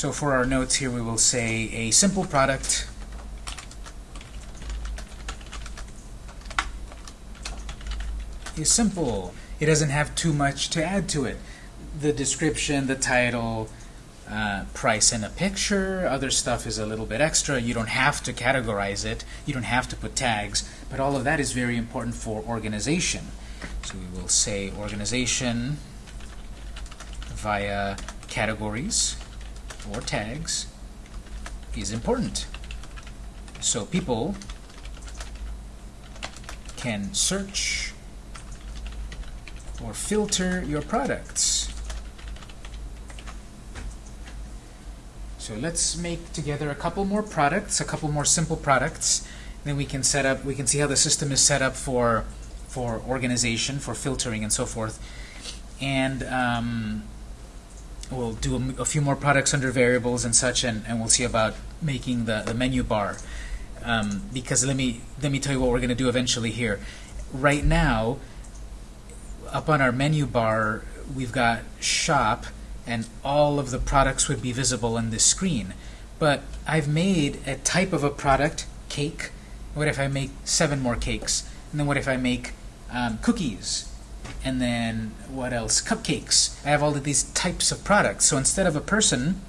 So for our notes here, we will say a simple product is simple. It doesn't have too much to add to it. The description, the title, uh, price and a picture. Other stuff is a little bit extra. You don't have to categorize it. You don't have to put tags. But all of that is very important for organization. So we will say organization via categories or tags is important. So people can search or filter your products. So let's make together a couple more products, a couple more simple products. Then we can set up, we can see how the system is set up for for organization, for filtering, and so forth. And um, we'll do a, a, few more products under variables and such, and, and we'll see about making the, the menu bar. Um, because let me let me tell you what we're going to do eventually here. Right now, up on our menu bar, we've got shop, and all of the products would be visible on this screen. But I've made a type of a product, cake. What if I make seven more cakes? And then what if I make um, cookies? And then what else? Cupcakes. I have all of these types of products. So instead of a person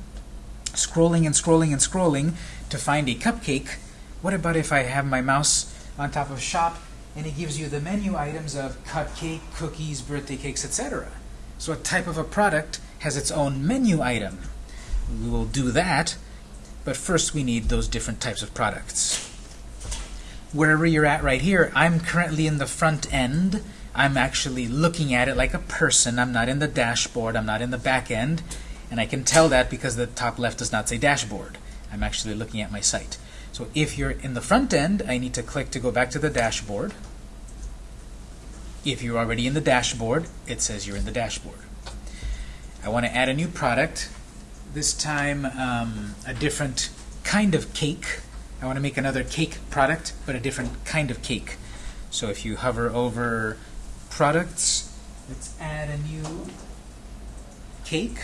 scrolling and scrolling and scrolling to find a cupcake, what about if I have my mouse on top of shop and it gives you the menu items of cupcake, cookies, birthday cakes, etc. So a type of a product has its own menu item. We will do that, but first we need those different types of products. Wherever you're at right here, I'm currently in the front end. I'm actually looking at it like a person. I'm not in the dashboard. I'm not in the back end. And I can tell that because the top left does not say dashboard. I'm actually looking at my site. So if you're in the front end, I need to click to go back to the dashboard. If you're already in the dashboard, it says you're in the dashboard. I want to add a new product, this time um, a different kind of cake. I want to make another cake product, but a different kind of cake. So if you hover over products, let's add a new cake.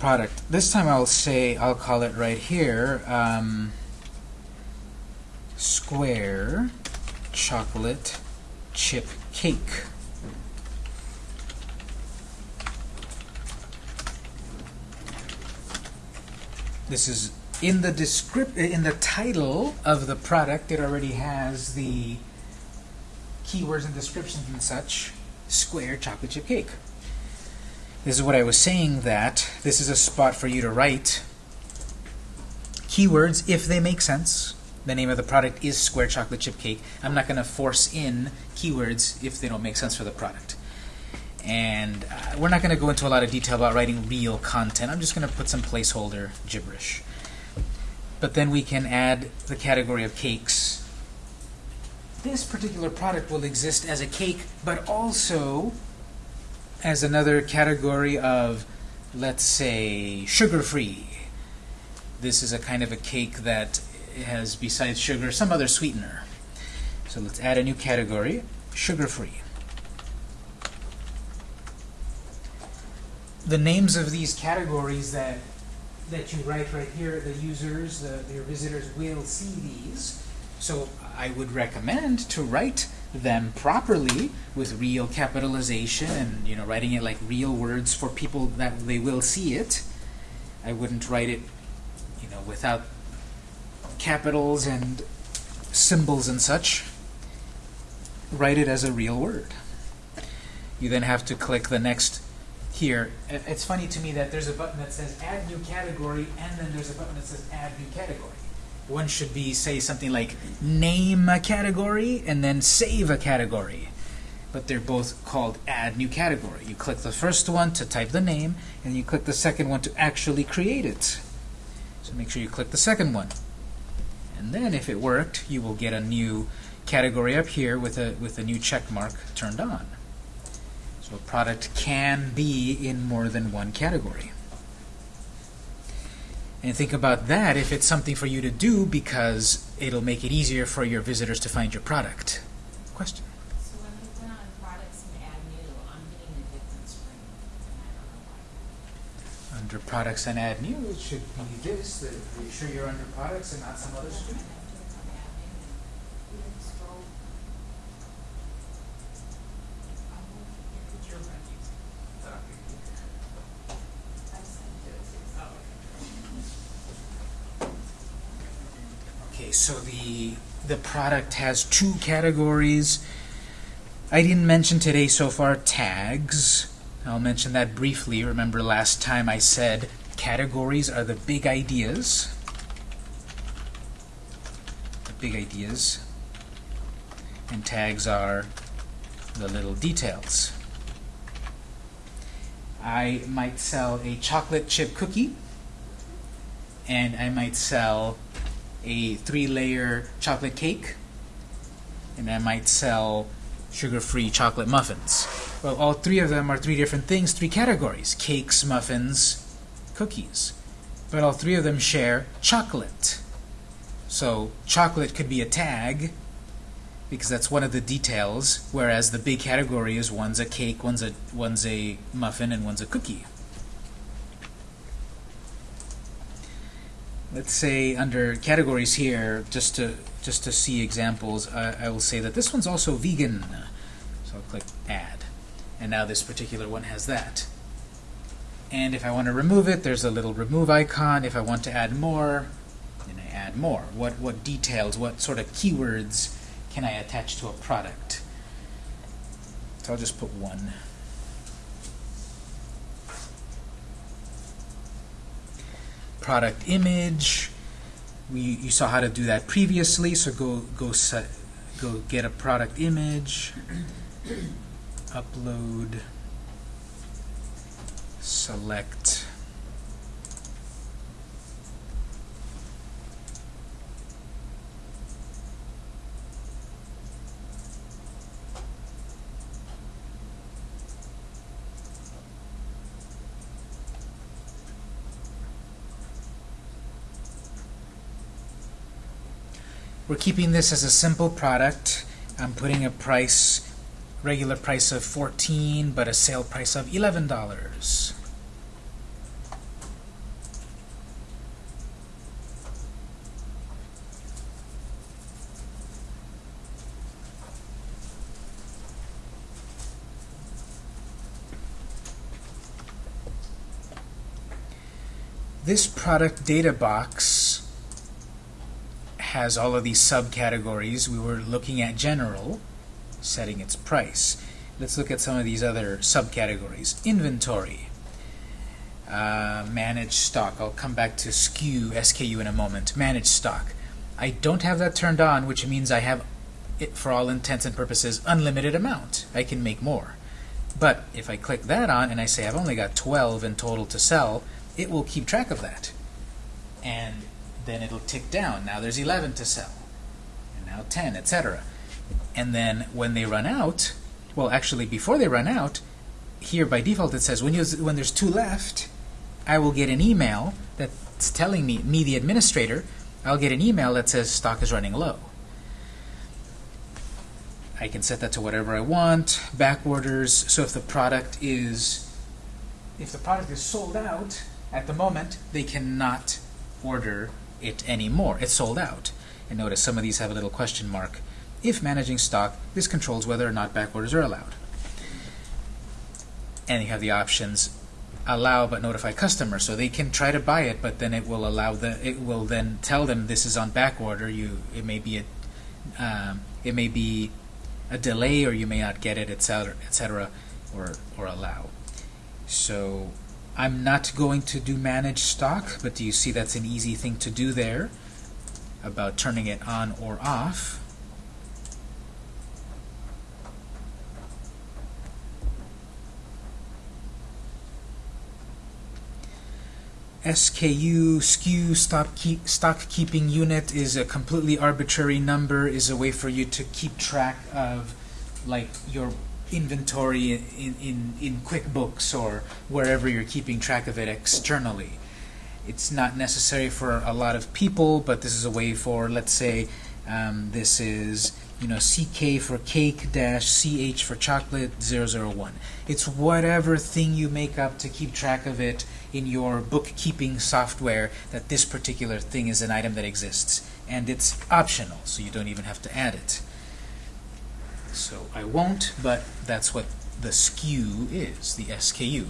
product. This time I'll say, I'll call it right here, um, square chocolate chip cake. This is in the descript in the title of the product. It already has the keywords and descriptions and such. Square chocolate chip cake. This is what I was saying that this is a spot for you to write keywords if they make sense. The name of the product is Square Chocolate Chip Cake. I'm not going to force in keywords if they don't make sense for the product. And uh, we're not going to go into a lot of detail about writing real content. I'm just going to put some placeholder gibberish. But then we can add the category of cakes. This particular product will exist as a cake, but also as another category of, let's say, sugar-free. This is a kind of a cake that has, besides sugar, some other sweetener. So let's add a new category, sugar-free. The names of these categories that that you write right here, the users, the, your visitors will see these. So I would recommend to write them properly with real capitalization and you know writing it like real words for people that they will see it. I wouldn't write it you know without capitals and symbols and such. Write it as a real word. You then have to click the next here. It's funny to me that there's a button that says add new category and then there's a button that says add new category one should be say something like name a category and then save a category. But they're both called add new category. You click the first one to type the name, and you click the second one to actually create it. So make sure you click the second one. And then if it worked, you will get a new category up here with a, with a new check mark turned on. So a product can be in more than one category. And think about that if it's something for you to do because it'll make it easier for your visitors to find your product. Question? So when I on products and add new, I'm getting a different. Under products and add new, it should be this. That, are you sure you're under products and not some other? So the the product has two categories. I didn't mention today so far tags. I'll mention that briefly. Remember last time I said categories are the big ideas. The big ideas. And tags are the little details. I might sell a chocolate chip cookie and I might sell a three-layer chocolate cake, and I might sell sugar-free chocolate muffins. Well, all three of them are three different things, three categories, cakes, muffins, cookies. But all three of them share chocolate. So chocolate could be a tag, because that's one of the details, whereas the big category is one's a cake, one's a, one's a muffin, and one's a cookie. Let's say under categories here, just to just to see examples, I, I will say that this one's also vegan. So I'll click Add. And now this particular one has that. And if I want to remove it, there's a little remove icon. If I want to add more, then I add more. What, what details, what sort of keywords can I attach to a product? So I'll just put one. Product image. We, you saw how to do that previously, so go go set, go get a product image, upload, select We're keeping this as a simple product. I'm putting a price, regular price of 14 but a sale price of $11. This product data box has all of these subcategories. We were looking at general, setting its price. Let's look at some of these other subcategories. Inventory, uh, manage stock. I'll come back to SKU, SKU in a moment. Manage stock. I don't have that turned on, which means I have it, for all intents and purposes, unlimited amount. I can make more. But if I click that on and I say I've only got 12 in total to sell, it will keep track of that. And then it'll tick down. Now there's 11 to sell, and now 10, etc. And then when they run out, well, actually, before they run out, here by default it says when, you, when there's two left, I will get an email that's telling me, me the administrator, I'll get an email that says stock is running low. I can set that to whatever I want, back orders, so if the product is if the product is sold out at the moment, they cannot order it anymore. It's sold out. And notice some of these have a little question mark. If managing stock, this controls whether or not back orders are allowed. And you have the options allow but notify customer so they can try to buy it but then it will allow the it will then tell them this is on back order you it may be a um, it may be a delay or you may not get it etc etc or or allow so I'm not going to do manage stock, but do you see that's an easy thing to do there about turning it on or off? SKU, SKU, stock, keep, stock keeping unit is a completely arbitrary number, is a way for you to keep track of like your inventory in, in, in QuickBooks or wherever you're keeping track of it externally. It's not necessary for a lot of people, but this is a way for, let's say, um, this is you know CK for cake dash CH for chocolate 001. It's whatever thing you make up to keep track of it in your bookkeeping software that this particular thing is an item that exists. And it's optional, so you don't even have to add it. So I won't, but that's what the SKU is, the SKU.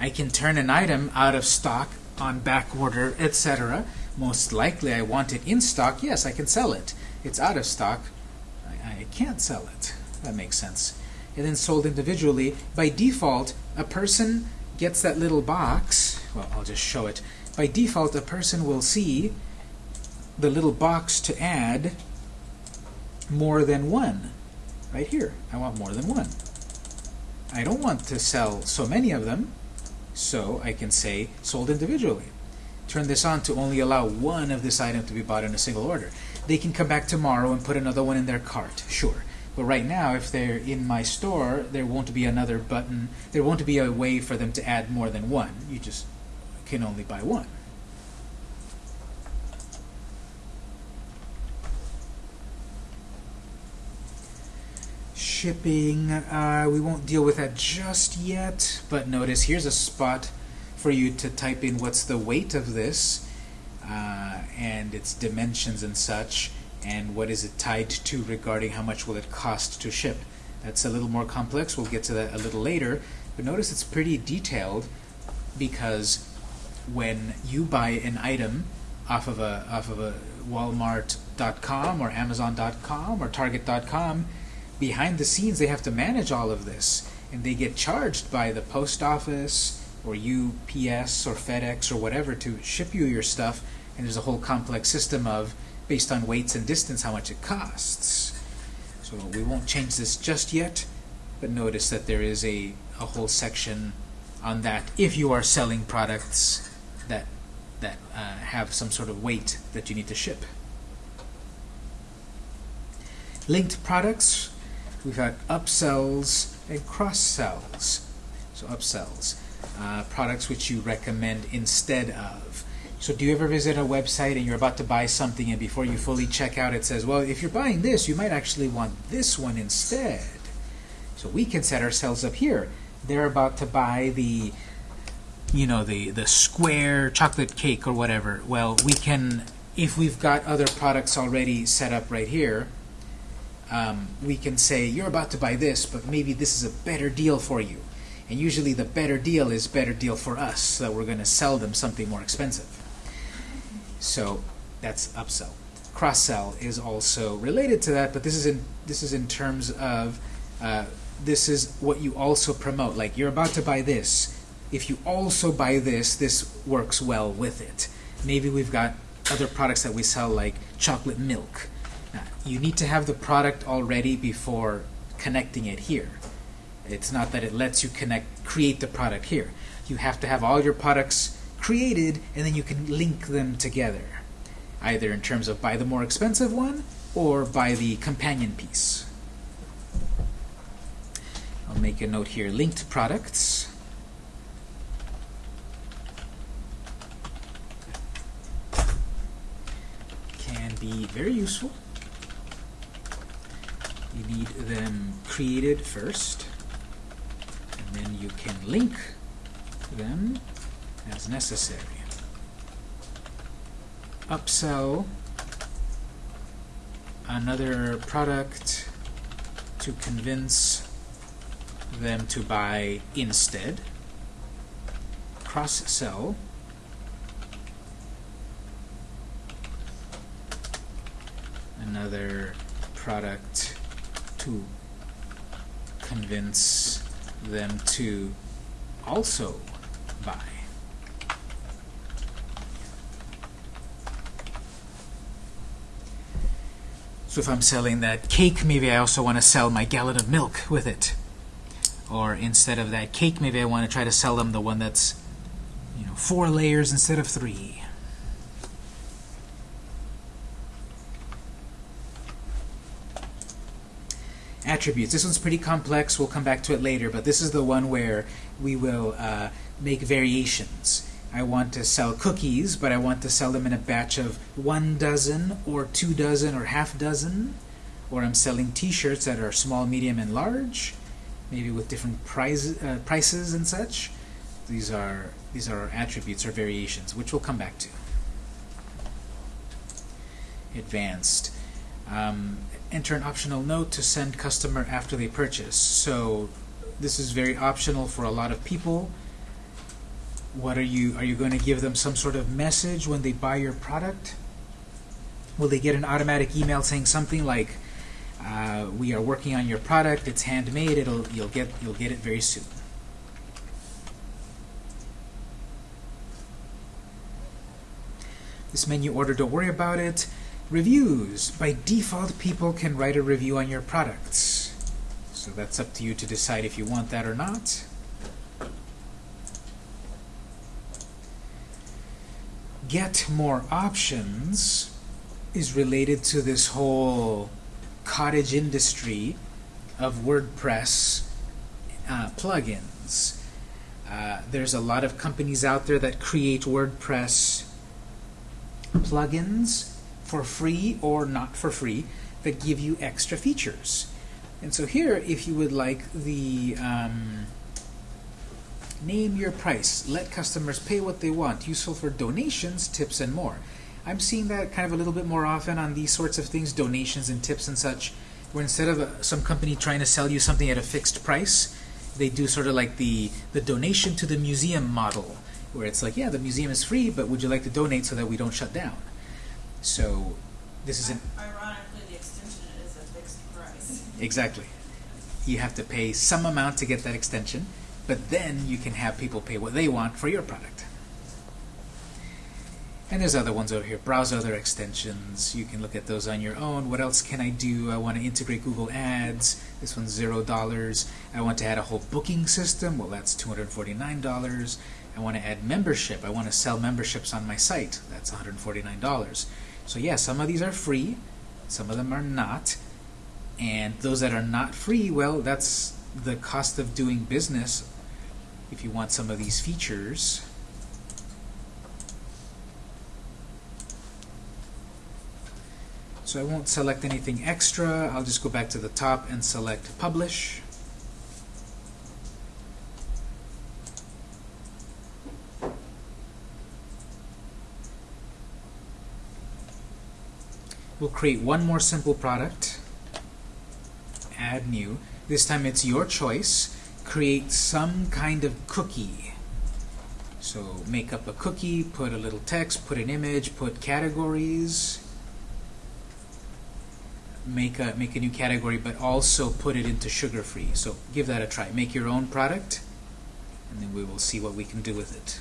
I can turn an item out of stock on back order, etc. Most likely I want it in stock. Yes, I can sell it. It's out of stock. I, I can't sell it. That makes sense. And then sold individually. By default, a person gets that little box. Well, I'll just show it. By default, a person will see the little box to add more than one. Right here. I want more than one. I don't want to sell so many of them. So I can say sold individually. Turn this on to only allow one of this item to be bought in a single order. They can come back tomorrow and put another one in their cart, sure. But right now, if they're in my store, there won't be another button. There won't be a way for them to add more than one. You just can only buy one. Shipping. Uh, we won't deal with that just yet, but notice here's a spot for you to type in what's the weight of this uh, and its dimensions and such, and what is it tied to regarding how much will it cost to ship. That's a little more complex. We'll get to that a little later. But notice it's pretty detailed because when you buy an item off of a off of a Walmart.com or Amazon.com or Target.com, behind the scenes they have to manage all of this and they get charged by the post office or UPS or FedEx or whatever to ship you your stuff and there's a whole complex system of based on weights and distance how much it costs. So we won't change this just yet but notice that there is a, a whole section on that if you are selling products that that uh, have some sort of weight that you need to ship. Linked products we've got upsells and cross-sells. So upsells, uh, products which you recommend instead of. So do you ever visit a website and you're about to buy something and before you fully check out it says, well, if you're buying this, you might actually want this one instead. So we can set ourselves up here. They're about to buy the you know, the, the square chocolate cake or whatever. Well, we can, if we've got other products already set up right here, um, we can say, you're about to buy this, but maybe this is a better deal for you. And usually the better deal is better deal for us, so that we're going to sell them something more expensive. So that's upsell. Cross-sell is also related to that, but this is in this is in terms of uh, this is what you also promote. Like you're about to buy this. If you also buy this, this works well with it. Maybe we've got other products that we sell like chocolate milk you need to have the product already before connecting it here. It's not that it lets you connect, create the product here. You have to have all your products created and then you can link them together. Either in terms of buy the more expensive one or buy the companion piece. I'll make a note here, linked products. Can be very useful you need them created first and then you can link them as necessary. Upsell another product to convince them to buy instead. Cross-sell another product to convince them to also buy. So if I'm selling that cake, maybe I also want to sell my gallon of milk with it. Or instead of that cake, maybe I want to try to sell them the one that's you know, four layers instead of three. Attributes. This one's pretty complex. We'll come back to it later, but this is the one where we will uh, make variations. I want to sell cookies, but I want to sell them in a batch of one dozen or two dozen or half dozen. Or I'm selling t-shirts that are small, medium, and large. maybe with different price, uh, prices and such. These are these are attributes or variations, which we'll come back to. Advanced. Um, enter an optional note to send customer after they purchase. So this is very optional for a lot of people. What are you are you going to give them some sort of message when they buy your product? Will they get an automatic email saying something like, uh, "We are working on your product. It's handmade. It'll you'll get you'll get it very soon." This menu order, don't worry about it. Reviews. By default, people can write a review on your products. So that's up to you to decide if you want that or not. Get more options is related to this whole cottage industry of WordPress uh, plugins. Uh, there's a lot of companies out there that create WordPress plugins for free or not for free that give you extra features. And so here, if you would like the um, name your price, let customers pay what they want, useful for donations, tips, and more. I'm seeing that kind of a little bit more often on these sorts of things, donations and tips and such, where instead of uh, some company trying to sell you something at a fixed price, they do sort of like the, the donation to the museum model, where it's like, yeah, the museum is free, but would you like to donate so that we don't shut down? So this is an ironically the extension is a fixed price. Exactly. You have to pay some amount to get that extension, but then you can have people pay what they want for your product. And there's other ones over here. Browse other extensions. You can look at those on your own. What else can I do? I want to integrate Google Ads. This one's $0. I want to add a whole booking system. Well, that's $249. I want to add membership. I want to sell memberships on my site. That's $149. So yeah, some of these are free. Some of them are not. And those that are not free, well, that's the cost of doing business if you want some of these features. So I won't select anything extra. I'll just go back to the top and select Publish. We'll create one more simple product add new. This time it's your choice. Create some kind of cookie. So make up a cookie, put a little text, put an image, put categories. Make a, make a new category, but also put it into sugar-free. So give that a try. Make your own product, and then we will see what we can do with it.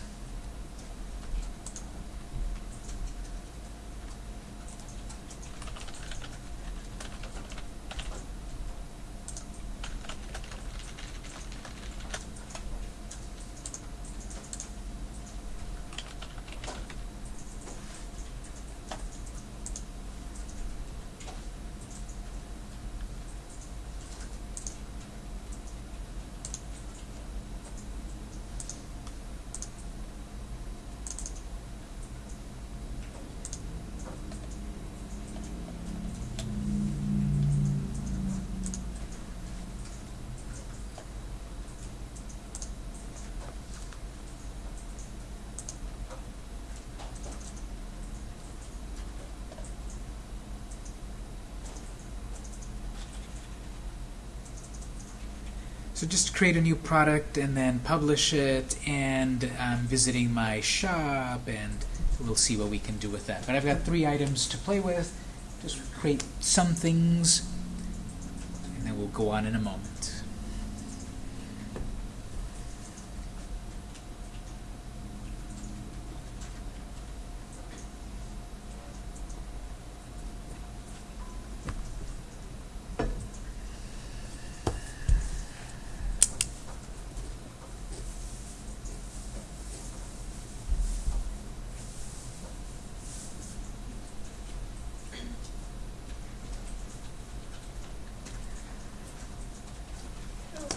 So just create a new product and then publish it and I'm um, visiting my shop and we'll see what we can do with that. But I've got three items to play with. Just create some things and then we'll go on in a moment.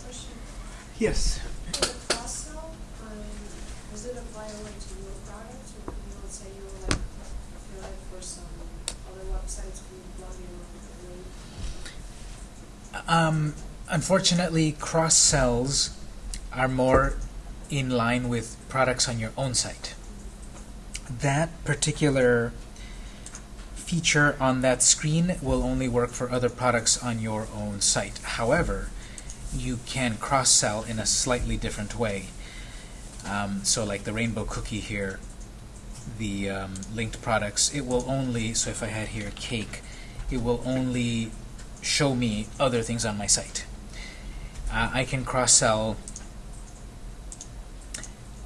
Yes. does it apply only to your products, or you know, say you were like, you're like for some other websites, can you plug in Um, unfortunately, cross sells are more in line with products on your own site. That particular feature on that screen will only work for other products on your own site. However, you can cross-sell in a slightly different way. Um, so like the rainbow cookie here, the um, linked products, it will only, so if I had here cake, it will only show me other things on my site. Uh, I can cross-sell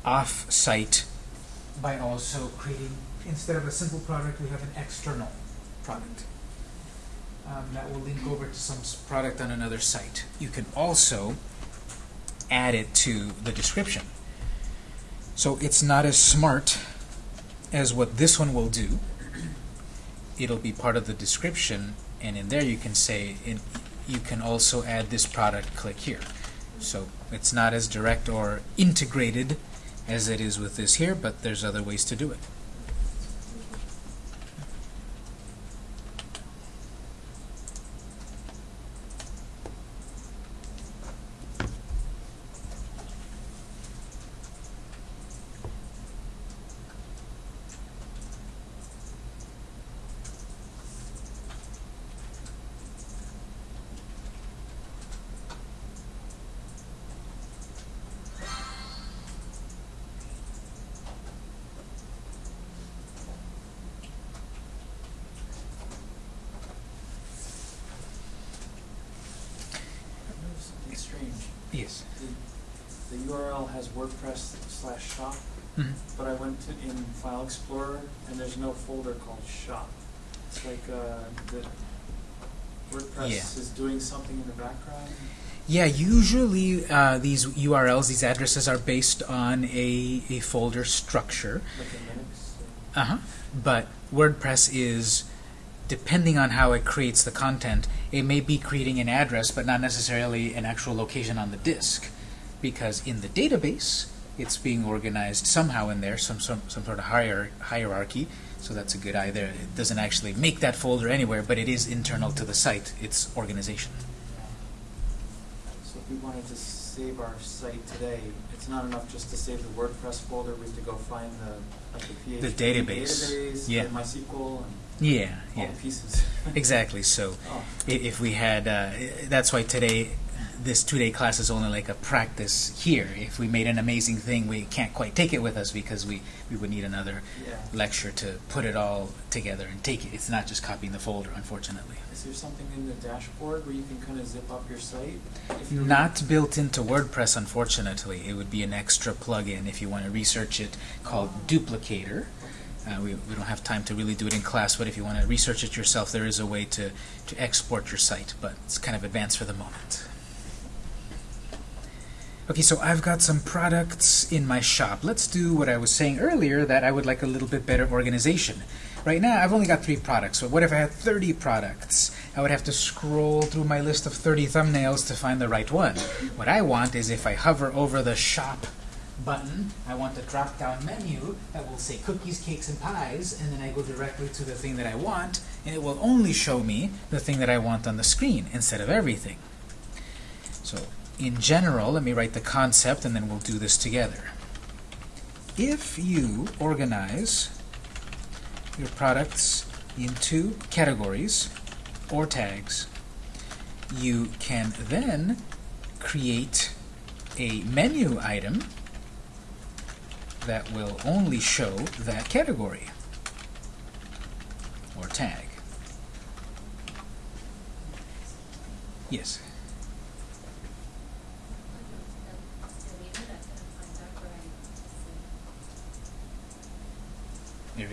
off-site by also creating, instead of a simple product, we have an external product. Um, that will link over to some product on another site. You can also add it to the description. So it's not as smart as what this one will do. It'll be part of the description, and in there you can say, in, you can also add this product, click here. So it's not as direct or integrated as it is with this here, but there's other ways to do it. Something strange. Yes. The, URL has WordPress slash shop, Mhm. but I went to, in File Explorer and there's no folder called shop. It's like uh, the WordPress Yeah. is doing something in the background. Yeah, usually uh, these URLs, these addresses are based on a, a folder structure. Like. Uh-huh. But WordPress is, depending on how it creates the content, it may be creating an address, but not necessarily an actual location on the disk. Because in the database, it's being organized somehow in there, some, some, some sort of hier hierarchy. So that's a good eye there. It doesn't actually make that folder anywhere, but it is internal to the site, its organization. So if we wanted to save our site today, it's not enough just to save the WordPress folder. We have to go find the like the PHP The database. database, Yeah. MySQL, and Yeah, all yeah. the pieces. Exactly. So Oh, if we had, uh, that's why today, this two-day class is only like a practice here. If we made an amazing thing, we can't quite take it with us because we, we would need another yeah. lecture to put it all together and take it. It's not just copying the folder, unfortunately. Is there something in the dashboard where you can kind of zip up your site? Not built into WordPress, unfortunately. It would be an extra plugin if you want to research it called Duplicator. Uh, we, we don't have time to really do it in class, but if you want to research it yourself, there is a way to, to export your site, but it's kind of advanced for the moment. Okay, so I've got some products in my shop. Let's do what I was saying earlier, that I would like a little bit better organization. Right now, I've only got three products, but what if I had 30 products? I would have to scroll through my list of 30 thumbnails to find the right one. What I want is if I hover over the shop button, I want a drop-down menu that will say cookies, cakes, and pies, and then I go directly to the thing that I want, and it will only show me the thing that I want on the screen instead of everything. So, in general, let me write the concept, and then we'll do this together. If you organize your products into categories or tags, you can then create a menu item that will only show that category or tag. Yes.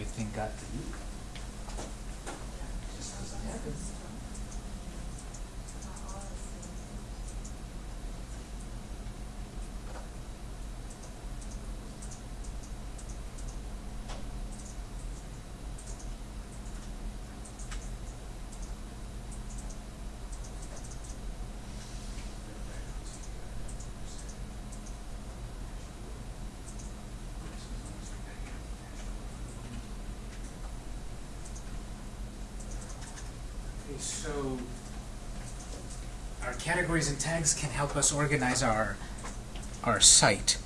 Everything got to you. Just doesn't happen. So our categories and tags can help us organize our our site.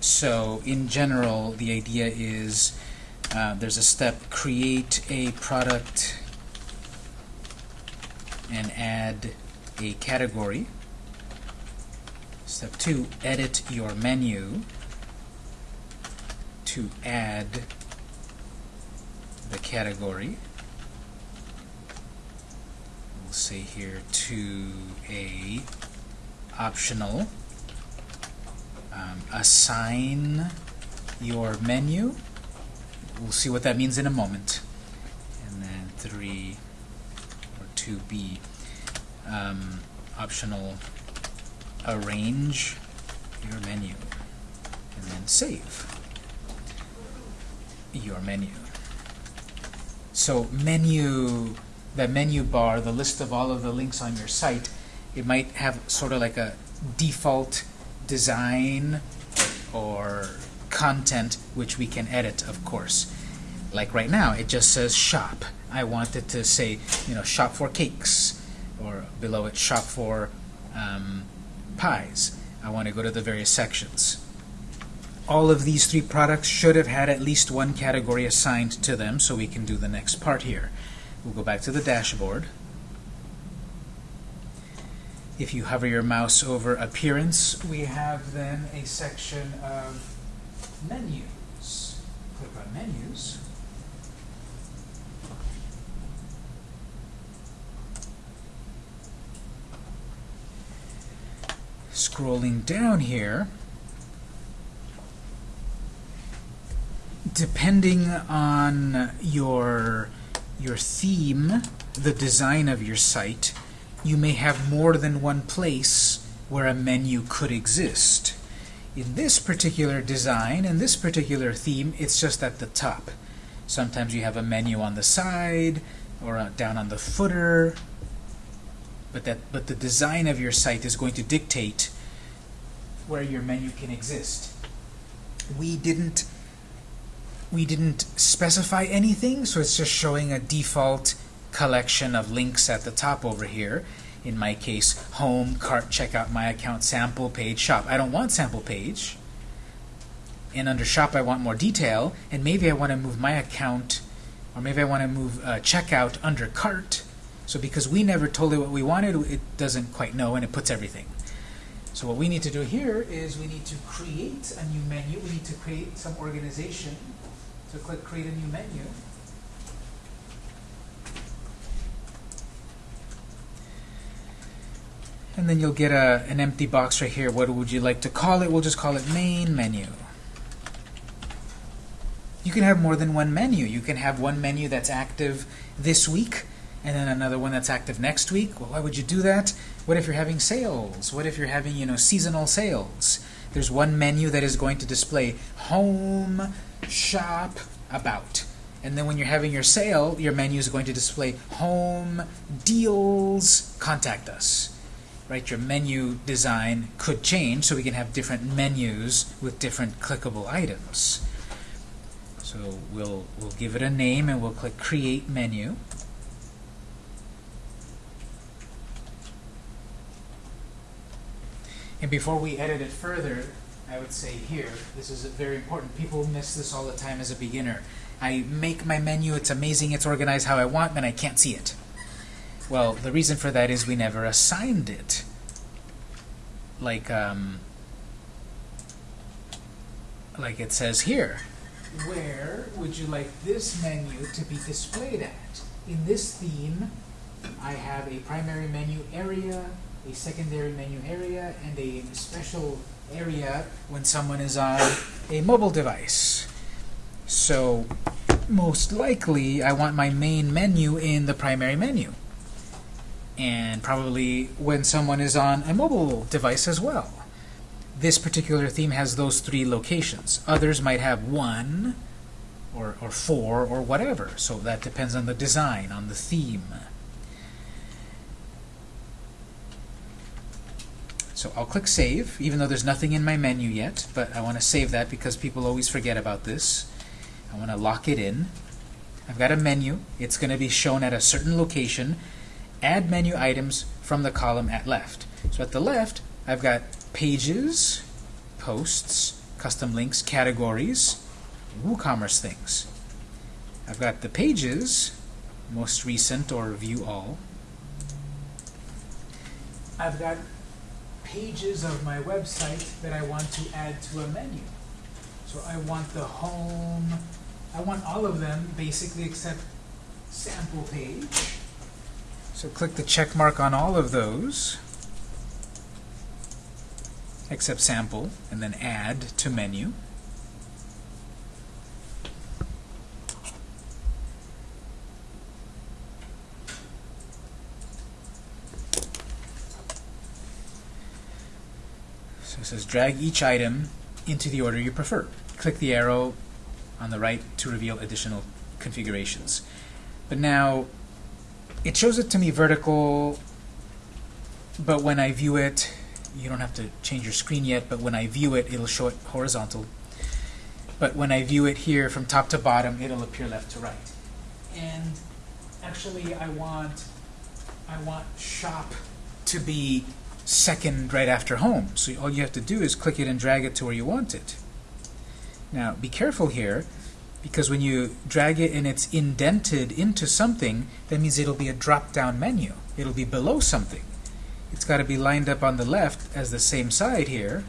So in general, the idea is uh, there's a step, create a product and add a category. Step two, edit your menu to add the category. Say here to a optional um, assign your menu. We'll see what that means in a moment. And then 3 or 2b, um, optional arrange your menu. And then save your menu. So menu, the menu bar, the list of all of the links on your site, it might have sort of like a default design or content which we can edit, of course. Like right now, it just says shop. I want it to say, you know, shop for cakes, or below it, shop for um, pies. I want to go to the various sections. All of these three products should have had at least one category assigned to them, so we can do the next part here. We'll go back to the dashboard. If you hover your mouse over Appearance, we have then a section of Menus. Click on Menus. Scrolling down here, depending on your your theme, the design of your site, you may have more than one place where a menu could exist. In this particular design, in this particular theme, it's just at the top. Sometimes you have a menu on the side or uh, down on the footer, but that but the design of your site is going to dictate where your menu can exist. We didn't we didn't specify anything, so it's just showing a default collection of links at the top over here. In my case, home, cart, checkout, my account, sample, page, shop. I don't want sample page. And under shop, I want more detail. And maybe I want to move my account, or maybe I want to move uh, checkout under cart. So because we never told it what we wanted, it doesn't quite know, and it puts everything. So what we need to do here is we need to create a new menu. We need to create some organization. So click Create a New Menu. And then you'll get a, an empty box right here. What would you like to call it? We'll just call it Main Menu. You can have more than one menu. You can have one menu that's active this week, and then another one that's active next week. Well, why would you do that? What if you're having sales? What if you're having, you know, seasonal sales? There's one menu that is going to display home, shop, about. And then when you're having your sale, your menu is going to display home, deals, contact us. Right? Your menu design could change so we can have different menus with different clickable items. So we'll we'll give it a name and we'll click create menu. And before we edit it further, I would say here, this is very important. People miss this all the time as a beginner. I make my menu, it's amazing, it's organized how I want, and I can't see it. Well, the reason for that is we never assigned it. Like, um, like it says here. Where would you like this menu to be displayed at? In this theme, I have a primary menu area, a secondary menu area, and a special area when someone is on a mobile device. So most likely I want my main menu in the primary menu. And probably when someone is on a mobile device as well. This particular theme has those three locations. Others might have one or, or four or whatever. So that depends on the design, on the theme. So I'll click Save, even though there's nothing in my menu yet, but I want to save that because people always forget about this. I want to lock it in. I've got a menu. It's going to be shown at a certain location add menu items from the column at left. So at the left, I've got pages, posts, custom links, categories, WooCommerce things. I've got the pages, most recent or view all. I've got pages of my website that I want to add to a menu. So I want the home, I want all of them basically except sample page. So click the check mark on all of those, except sample, and then add to menu. Drag each item into the order you prefer. Click the arrow on the right to reveal additional configurations. But now, it shows it to me vertical, but when I view it, you don't have to change your screen yet, but when I view it, it'll show it horizontal. But when I view it here from top to bottom, it'll appear left to right. And actually, I want, I want shop to be second right after home. So all you have to do is click it and drag it to where you want it. Now, be careful here, because when you drag it and it's indented into something, that means it'll be a drop-down menu. It'll be below something. It's got to be lined up on the left as the same side here,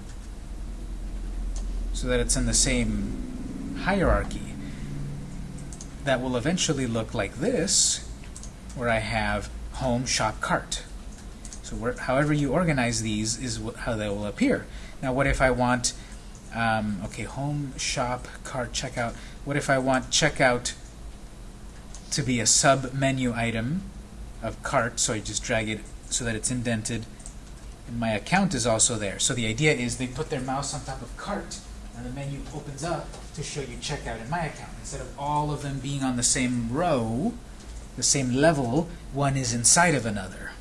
so that it's in the same hierarchy. That will eventually look like this, where I have home, shop, cart. So where, however you organize these is how they will appear. Now what if I want, um, okay, home, shop, cart, checkout. What if I want checkout to be a sub-menu item of cart, so I just drag it so that it's indented, and my account is also there. So the idea is they put their mouse on top of cart, and the menu opens up to show you checkout in my account. Instead of all of them being on the same row, the same level, one is inside of another.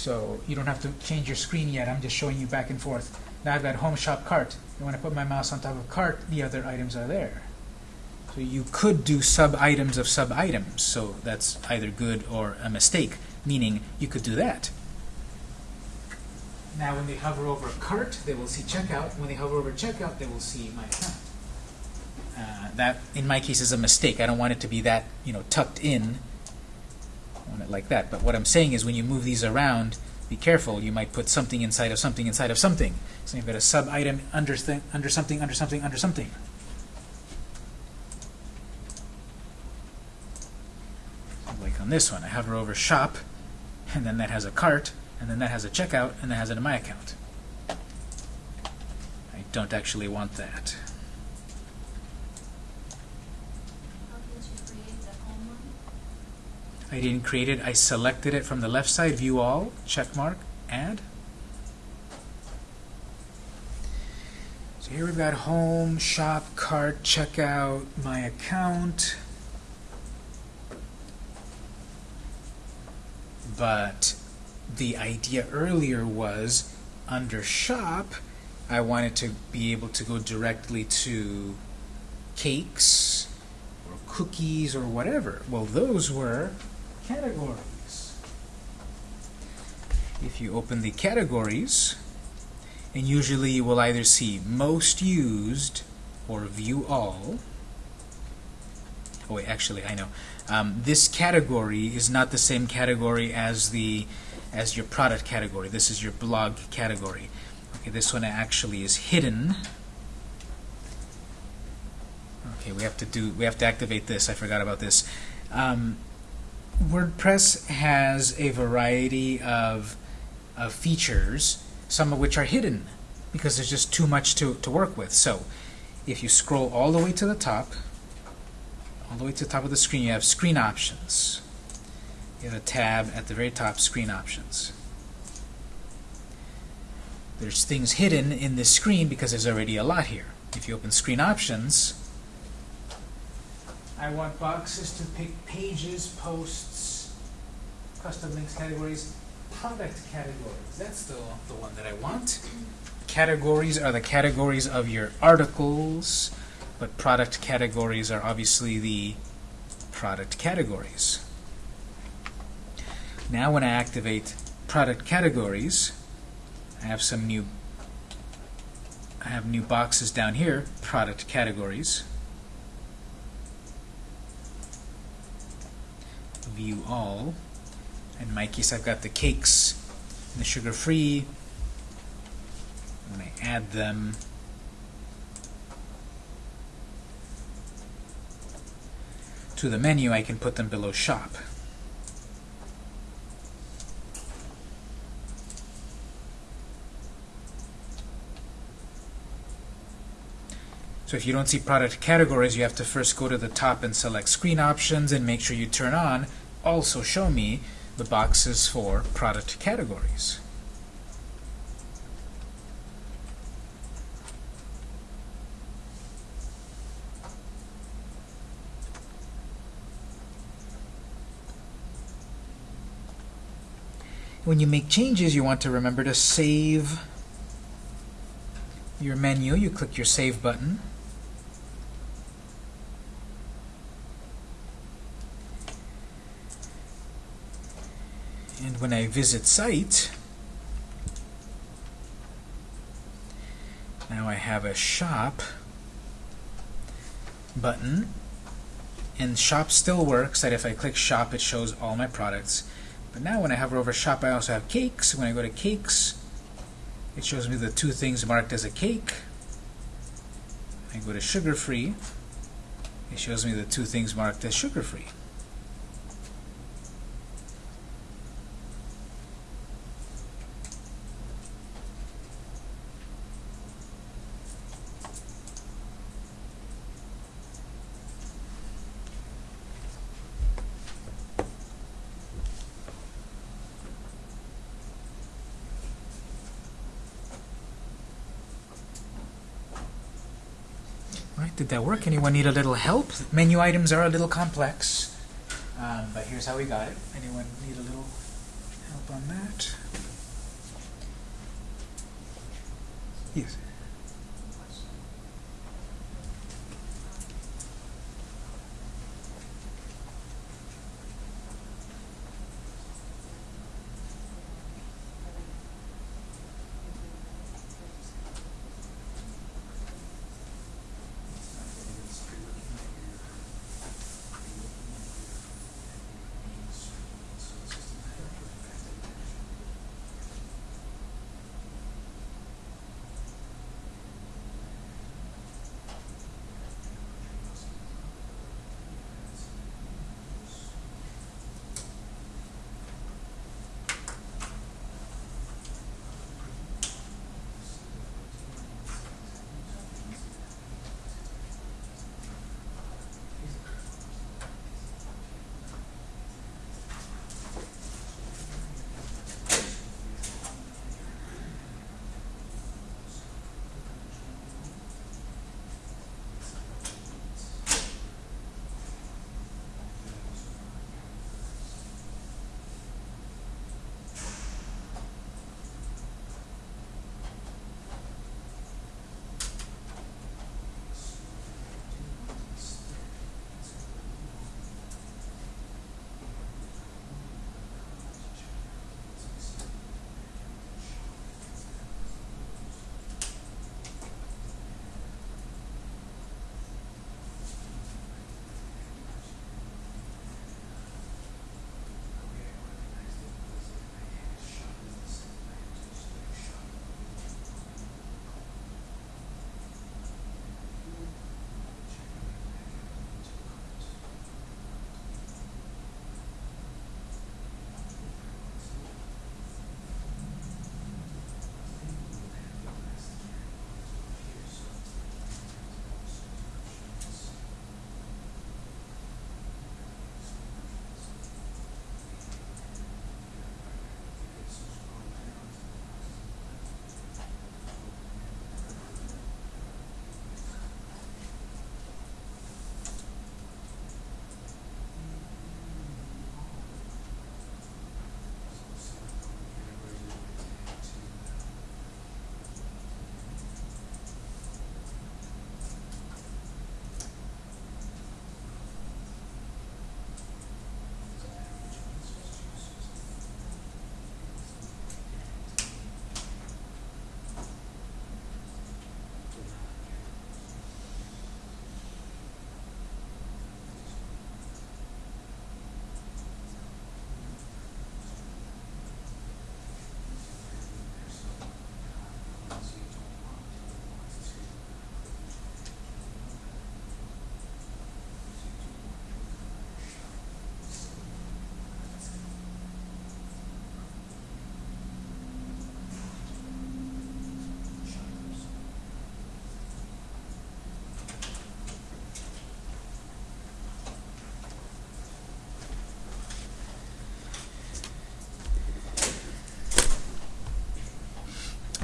So you don't have to change your screen yet. I'm just showing you back and forth. Now I've got home, shop, cart. And when I put my mouse on top of cart, the other items are there. So you could do sub-items of sub-items. So that's either good or a mistake, meaning you could do that. Now when they hover over cart, they will see checkout. When they hover over checkout, they will see my account. Uh, that, in my case, is a mistake. I don't want it to be that, you know, tucked in. It like that. But what I'm saying is when you move these around, be careful. You might put something inside of something inside of something. So you've got a sub-item under, under something, under something, under something. Like on this one, I hover over shop, and then that has a cart, and then that has a checkout, and that has it in my account. I don't actually want that. How did you create the home one? I didn't create it. I selected it from the left side, view all, check mark, add. So here we've got home, shop, cart, checkout, my account. But the idea earlier was under shop, I wanted to be able to go directly to cakes or cookies or whatever. Well, those were categories. If you open the categories, and usually you will either see most used or view all. Oh wait, actually I know. Um, this category is not the same category as the as your product category. This is your blog category. Okay, this one actually is hidden. Okay, we have to do we have to activate this. I forgot about this. Um, WordPress has a variety of, of features, some of which are hidden because there's just too much to, to work with. So if you scroll all the way to the top, all the way to the top of the screen, you have screen options. You have a tab at the very top, screen options. There's things hidden in this screen because there's already a lot here. If you open screen options, I want boxes to pick pages, posts, custom links categories, product categories. That's the, the one that I want. Categories are the categories of your articles, but product categories are obviously the product categories. Now when I activate product categories, I have some new I have new boxes down here, product categories. View all. In my case, I've got the cakes and the sugar-free. When I add them, to the menu, I can put them below shop. So if you don't see product categories, you have to first go to the top and select screen options and make sure you turn on also show me the boxes for product categories. When you make changes, you want to remember to save your menu. You click your Save button. When I visit site, now I have a shop button. And shop still works, that if I click shop, it shows all my products. But now when I hover over shop, I also have cakes. When I go to cakes, it shows me the two things marked as a cake. I go to sugar-free, it shows me the two things marked as sugar-free. That work? Anyone need a little help? Menu items are a little complex, um, but here's how we got it.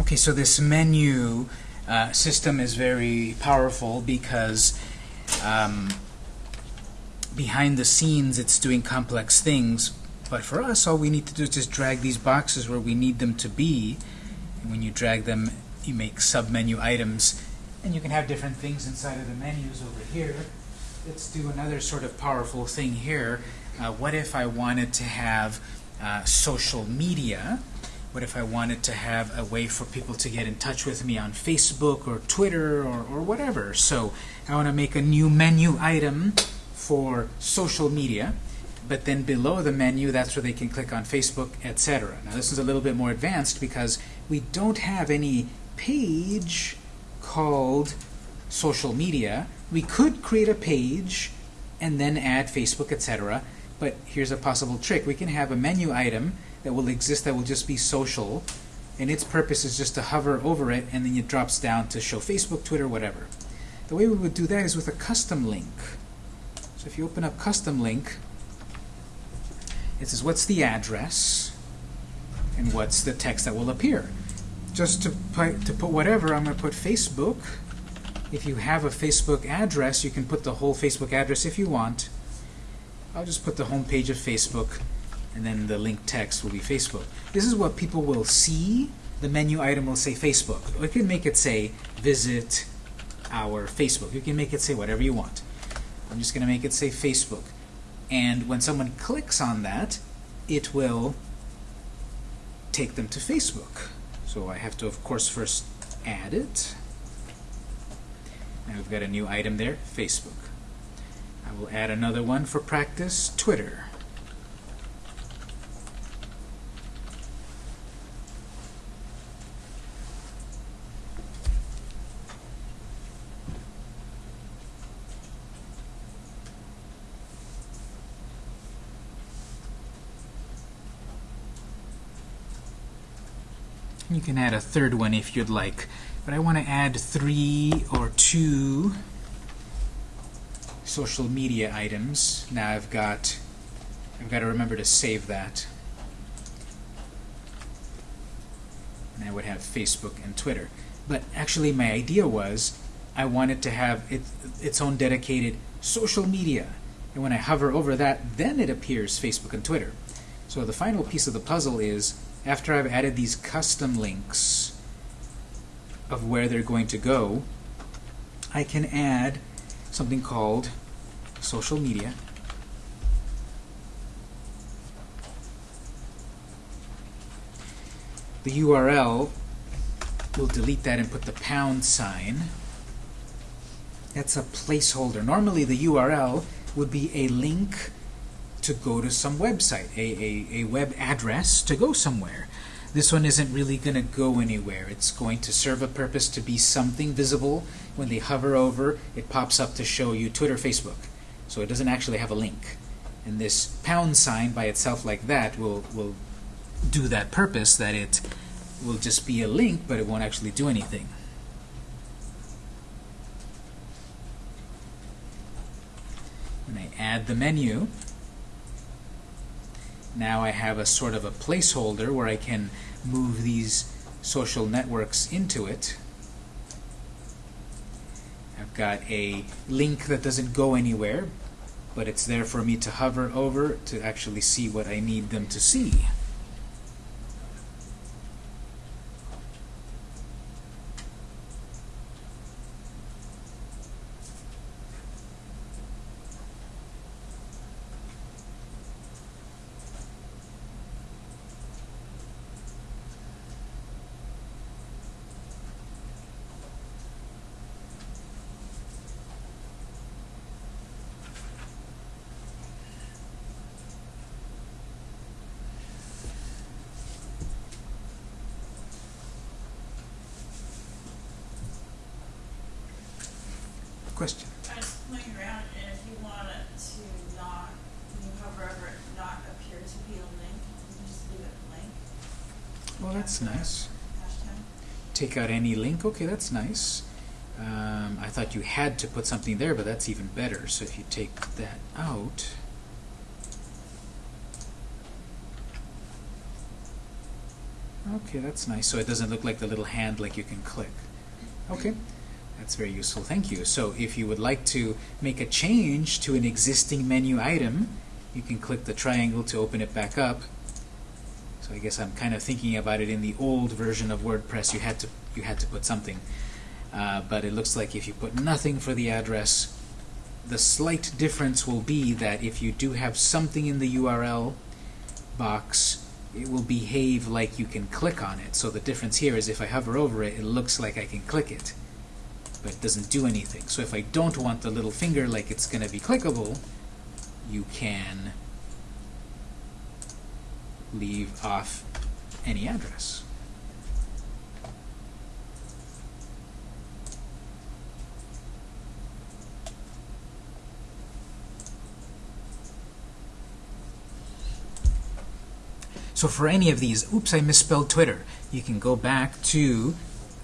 Okay, so this menu uh, system is very powerful because um, behind the scenes it's doing complex things, but for us all we need to do is just drag these boxes where we need them to be, and when you drag them you make sub-menu items, and you can have different things inside of the menus over here. Let's do another sort of powerful thing here. Uh, what if I wanted to have uh, social media? What if I wanted to have a way for people to get in touch with me on Facebook or Twitter or, or whatever? So I want to make a new menu item for social media, but then below the menu, that's where they can click on Facebook, etc. Now this is a little bit more advanced because we don't have any page called social media. We could create a page and then add Facebook, etc. But here's a possible trick. We can have a menu item that will exist that will just be social, and its purpose is just to hover over it, and then it drops down to show Facebook, Twitter, whatever. The way we would do that is with a custom link. So if you open up custom link, it says what's the address and what's the text that will appear. Just to put, to put whatever, I'm going to put Facebook. If you have a Facebook address, you can put the whole Facebook address if you want. I'll just put the home page of Facebook and then the link text will be Facebook. This is what people will see. The menu item will say Facebook. We can make it say visit our Facebook. You can make it say whatever you want. I'm just going to make it say Facebook. And when someone clicks on that, it will take them to Facebook. So I have to, of course, first add it. Now we've got a new item there, Facebook. I will add another one for practice, Twitter. Can add a third one if you'd like, but I want to add three or two social media items. Now I've got I've got to remember to save that. And I would have Facebook and Twitter. But actually my idea was I wanted to have it, its own dedicated social media. And when I hover over that, then it appears Facebook and Twitter. So the final piece of the puzzle is after I've added these custom links of where they're going to go, I can add something called social media. The URL we'll delete that and put the pound sign. That's a placeholder. Normally the URL would be a link to go to some website, a, a, a web address to go somewhere. This one isn't really going to go anywhere. It's going to serve a purpose to be something visible. When they hover over, it pops up to show you Twitter, Facebook. So it doesn't actually have a link. And this pound sign by itself like that will, will do that purpose, that it will just be a link, but it won't actually do anything. When I add the menu, now I have a sort of a placeholder where I can move these social networks into it. I've got a link that doesn't go anywhere, but it's there for me to hover over to actually see what I need them to see. Question? I was playing around, and if you want it to not, when you hover over it, not appear to be a link, you can just leave it blank. Well, that's nice. Hashtag. Take out any link. Okay, that's nice. Um, I thought you had to put something there, but that's even better. So if you take that out, Okay, that's nice. So it doesn't look like the little hand like you can click. Okay, that's very useful. Thank you. So if you would like to make a change to an existing menu item, you can click the triangle to open it back up. So I guess I'm kind of thinking about it in the old version of WordPress. You had to you had to put something, uh, but it looks like if you put nothing for the address, the slight difference will be that if you do have something in the URL box, it will behave like you can click on it. So the difference here is if I hover over it, it looks like I can click it, but it doesn't do anything. So if I don't want the little finger like it's going to be clickable, you can leave off any address. So for any of these, oops, I misspelled Twitter, you can go back to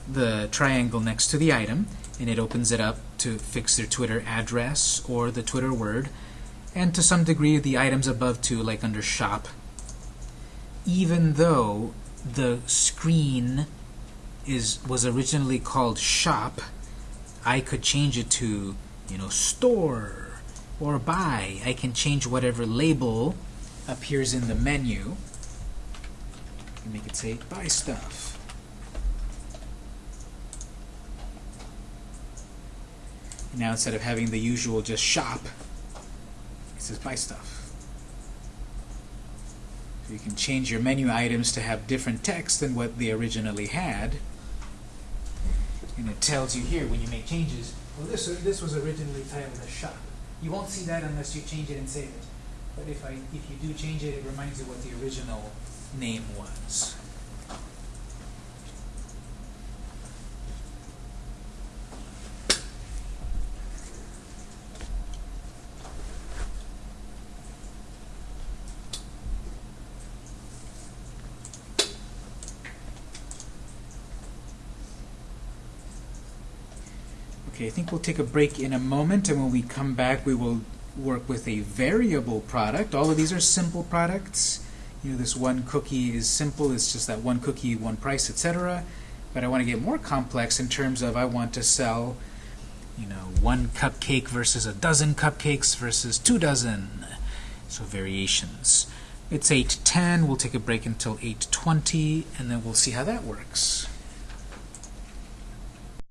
the triangle next to the item, and it opens it up to fix their Twitter address or the Twitter word, and to some degree the items above too, like under Shop. Even though the screen is was originally called Shop, I could change it to, you know, Store or Buy. I can change whatever label appears in the menu and make it say buy stuff. Now instead of having the usual just shop, it says buy stuff. You can change your menu items to have different text than what they originally had. And it tells you here when you make changes, well this, this was originally titled as shop. You won't see that unless you change it and save it. But if, I, if you do change it, it reminds you what the original name was. Okay, I think we'll take a break in a moment, and when we come back, we will work with a variable product. All of these are simple products. You know, this one cookie is simple. It's just that one cookie, one price, etc. But I want to get more complex in terms of I want to sell, you know, one cupcake versus a dozen cupcakes versus two dozen. So variations. It's 8.10. We'll take a break until 8.20, and then we'll see how that works.